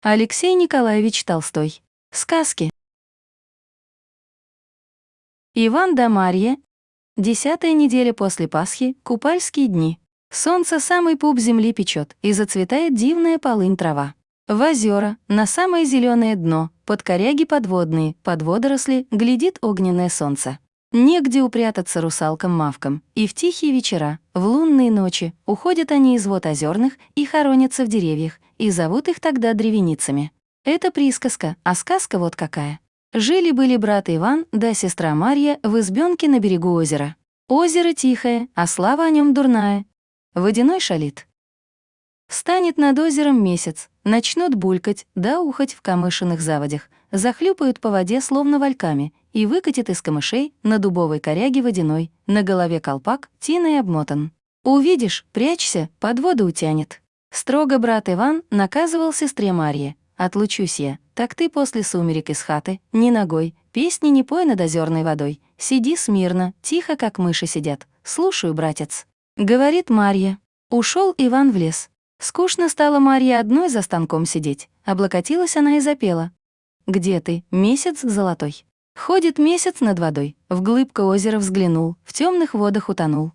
Алексей Николаевич Толстой. Сказки. Иван да Марья. Десятая неделя после Пасхи, купальские дни. Солнце самый пуп земли печет, и зацветает дивная полынь трава. В озера, на самое зеленое дно, под коряги подводные, под водоросли, глядит огненное солнце. Негде упрятаться русалкам-мавкам, и в тихие вечера, в лунные ночи, уходят они из вод озерных и хоронятся в деревьях, и зовут их тогда древеницами. Это присказка, а сказка вот какая. Жили-были брат Иван да сестра Марья в избенке на берегу озера. Озеро тихое, а слава о нем дурная. Водяной шалит. Станет над озером месяц, начнут булькать, да ухать в камышиных заводях, захлюпают по воде словно вальками и выкатит из камышей на дубовой коряге водяной, на голове колпак, тиной обмотан. Увидишь, прячься, под воду утянет. Строго брат Иван наказывал сестре Марье. «Отлучусь я, так ты после сумерек из хаты, ни ногой, песни не пой над озерной водой, сиди смирно, тихо, как мыши сидят. Слушаю, братец». Говорит Марья. Ушел Иван в лес. Скучно стало Марье одной за станком сидеть. Облокотилась она и запела. «Где ты, месяц золотой?» Ходит месяц над водой, в глыбко озера взглянул, в темных водах утонул.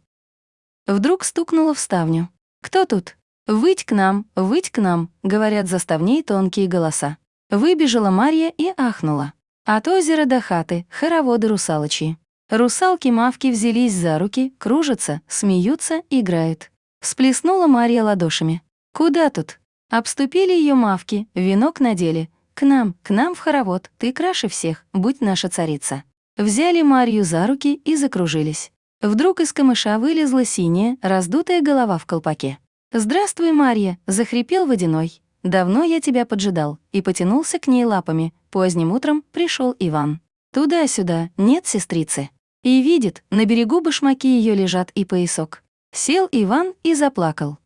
Вдруг стукнула в ставню. «Кто тут?» «Выть к нам, выть к нам», — говорят заставней тонкие голоса. Выбежала Марья и ахнула. От озера до хаты хороводы русалочьи. Русалки-мавки взялись за руки, кружатся, смеются, играют. Всплеснула Марья ладошами. «Куда тут?» Обступили ее мавки, венок надели. «К нам, к нам в хоровод, ты краше всех, будь наша царица». Взяли Марью за руки и закружились. Вдруг из камыша вылезла синяя, раздутая голова в колпаке. «Здравствуй, Марья!» — захрипел водяной. «Давно я тебя поджидал» и потянулся к ней лапами. Поздним утром пришел Иван. Туда-сюда, нет сестрицы. И видит, на берегу башмаки ее лежат и поясок. Сел Иван и заплакал.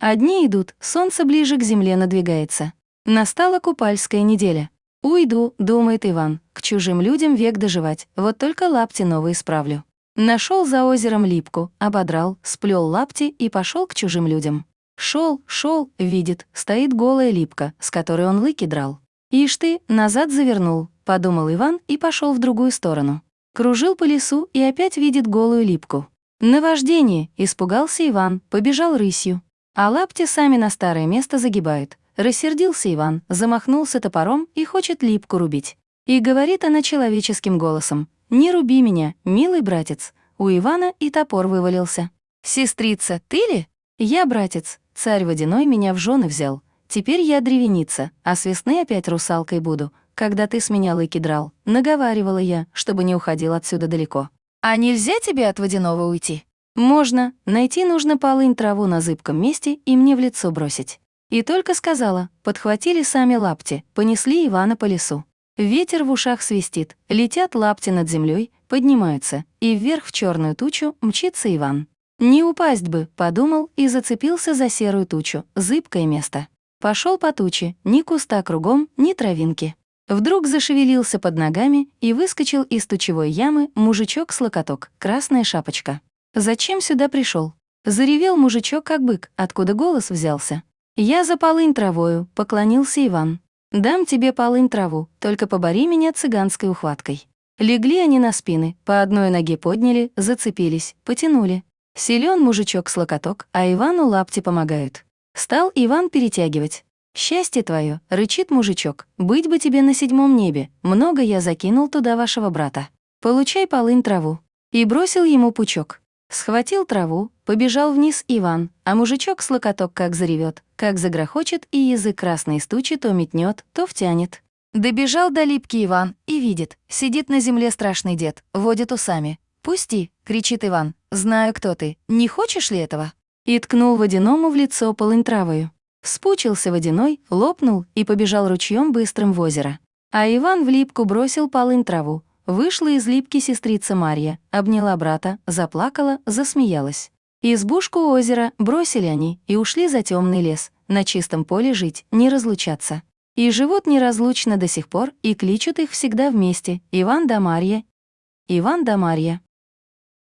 Одни идут, солнце ближе к земле надвигается. Настала купальская неделя. «Уйду», — думает Иван, — «к чужим людям век доживать, вот только лапти новые справлю». Нашел за озером липку, ободрал, сплел лапти и пошел к чужим людям. Шел, шел, видит, стоит голая липка, с которой он лыки драл. «Ишь ты, назад завернул», — подумал Иван и пошел в другую сторону. Кружил по лесу и опять видит голую липку. Наваждение, испугался Иван, побежал рысью. А лапти сами на старое место загибают. Рассердился Иван, замахнулся топором и хочет липку рубить. И говорит она человеческим голосом. «Не руби меня, милый братец». У Ивана и топор вывалился. «Сестрица, ты ли?» «Я, братец. Царь водяной меня в жены взял. Теперь я древеница, а с весны опять русалкой буду. Когда ты с меня лыки драл, наговаривала я, чтобы не уходил отсюда далеко. А нельзя тебе от водяного уйти?» «Можно. Найти нужно полынь траву на зыбком месте и мне в лицо бросить». И только сказала, подхватили сами лапти, понесли Ивана по лесу. Ветер в ушах свистит, летят лапти над землей, поднимаются, и вверх в черную тучу мчится Иван. «Не упасть бы», — подумал и зацепился за серую тучу, зыбкое место. Пошел по туче, ни куста кругом, ни травинки. Вдруг зашевелился под ногами и выскочил из тучевой ямы мужичок с локоток, красная шапочка. «Зачем сюда пришел? Заревел мужичок, как бык, откуда голос взялся. «Я за полынь травою», — поклонился Иван. Дам тебе полынь траву, только побори меня цыганской ухваткой». Легли они на спины, по одной ноге подняли, зацепились, потянули. Силен мужичок с локоток, а Ивану лапти помогают. Стал Иван перетягивать. «Счастье твое, рычит мужичок, быть бы тебе на седьмом небе, много я закинул туда вашего брата. Получай полынь траву». И бросил ему пучок. Схватил траву, побежал вниз Иван, а мужичок с локоток как заревет, как загрохочет, и язык красный стучи то метнет, то втянет. Добежал до липки Иван и видит, сидит на земле страшный дед, водит усами. «Пусти!» — кричит Иван. «Знаю, кто ты. Не хочешь ли этого?» И ткнул водяному в лицо полынь травою. Спучился водяной, лопнул и побежал ручьем быстрым в озеро. А Иван в липку бросил полынь траву, Вышла из липки сестрица Марья, обняла брата, заплакала, засмеялась. Избушку у озера бросили они и ушли за темный лес, на чистом поле жить, не разлучаться. И живут неразлучно до сих пор, и кличут их всегда вместе, Иван да Марья. Иван да Марья.